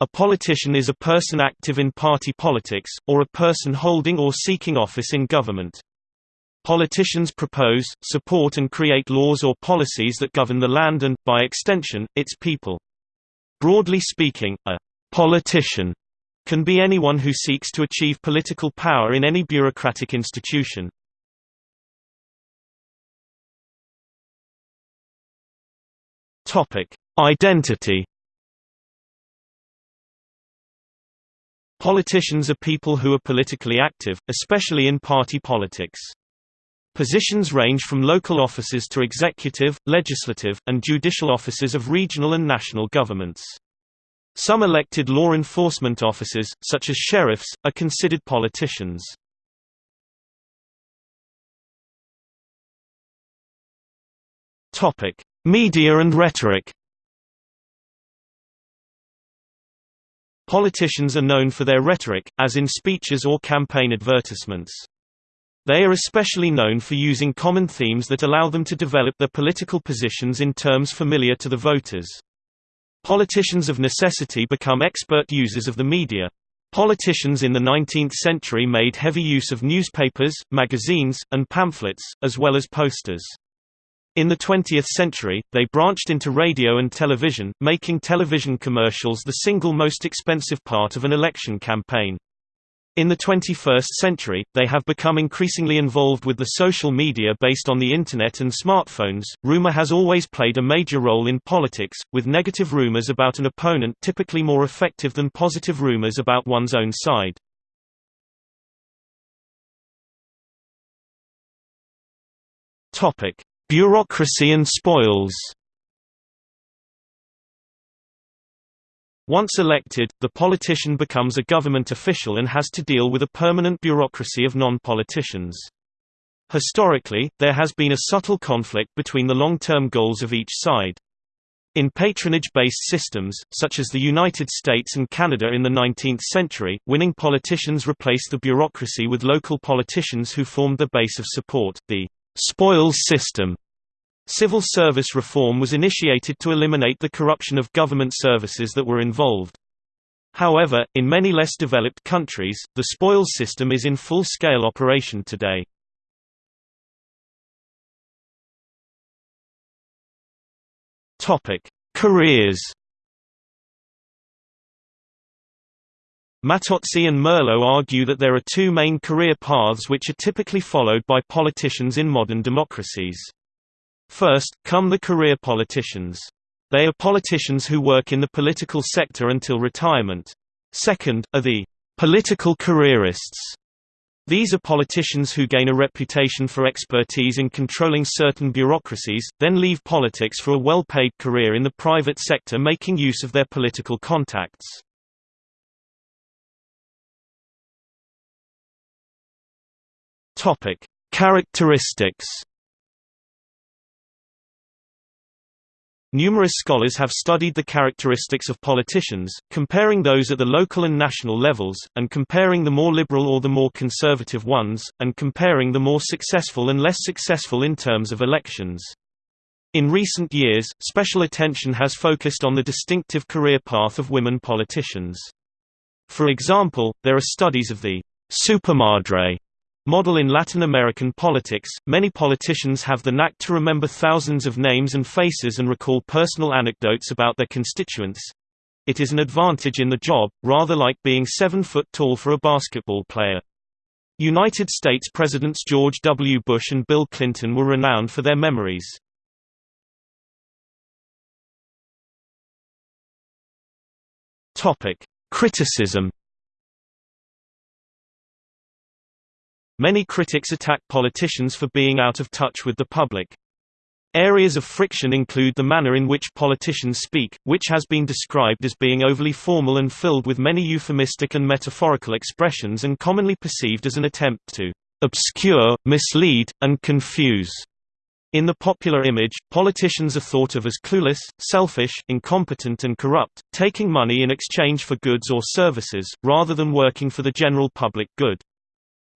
A politician is a person active in party politics, or a person holding or seeking office in government. Politicians propose, support and create laws or policies that govern the land and, by extension, its people. Broadly speaking, a politician can be anyone who seeks to achieve political power in any bureaucratic institution. Identity. Politicians are people who are politically active, especially in party politics. Positions range from local offices to executive, legislative, and judicial offices of regional and national governments. Some elected law enforcement officers, such as sheriffs, are considered politicians. Media and rhetoric. Politicians are known for their rhetoric, as in speeches or campaign advertisements. They are especially known for using common themes that allow them to develop their political positions in terms familiar to the voters. Politicians of necessity become expert users of the media. Politicians in the 19th century made heavy use of newspapers, magazines, and pamphlets, as well as posters. In the 20th century, they branched into radio and television, making television commercials the single most expensive part of an election campaign. In the 21st century, they have become increasingly involved with the social media based on the Internet and smartphones. Rumor has always played a major role in politics, with negative rumors about an opponent typically more effective than positive rumors about one's own side. Bureaucracy and spoils. Once elected, the politician becomes a government official and has to deal with a permanent bureaucracy of non-politicians. Historically, there has been a subtle conflict between the long-term goals of each side. In patronage-based systems, such as the United States and Canada in the 19th century, winning politicians replaced the bureaucracy with local politicians who formed the base of support. The spoils system Civil service reform was initiated to eliminate the corruption of government services that were involved. However, in many less developed countries, the spoils system is in full-scale operation today. Careers Mattozzi and Merlo argue that there are two main career paths which are typically followed by politicians in modern democracies. First, come the career politicians. They are politicians who work in the political sector until retirement. Second, are the political careerists. These are politicians who gain a reputation for expertise in controlling certain bureaucracies, then leave politics for a well-paid career in the private sector making use of their political contacts. Characteristics Numerous scholars have studied the characteristics of politicians, comparing those at the local and national levels, and comparing the more liberal or the more conservative ones, and comparing the more successful and less successful in terms of elections. In recent years, special attention has focused on the distinctive career path of women politicians. For example, there are studies of the supermadre Model in Latin American politics, many politicians have the knack to remember thousands of names and faces and recall personal anecdotes about their constituents. It is an advantage in the job, rather like being seven foot tall for a basketball player. United States Presidents George W. Bush and Bill Clinton were renowned for their memories. Criticism Many critics attack politicians for being out of touch with the public. Areas of friction include the manner in which politicians speak, which has been described as being overly formal and filled with many euphemistic and metaphorical expressions and commonly perceived as an attempt to obscure, mislead, and confuse. In the popular image, politicians are thought of as clueless, selfish, incompetent and corrupt, taking money in exchange for goods or services, rather than working for the general public good.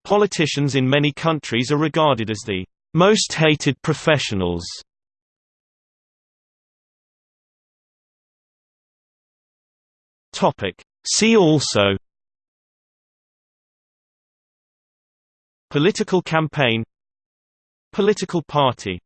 Politicians in many countries are regarded as the most hated professionals. See also Political campaign Political party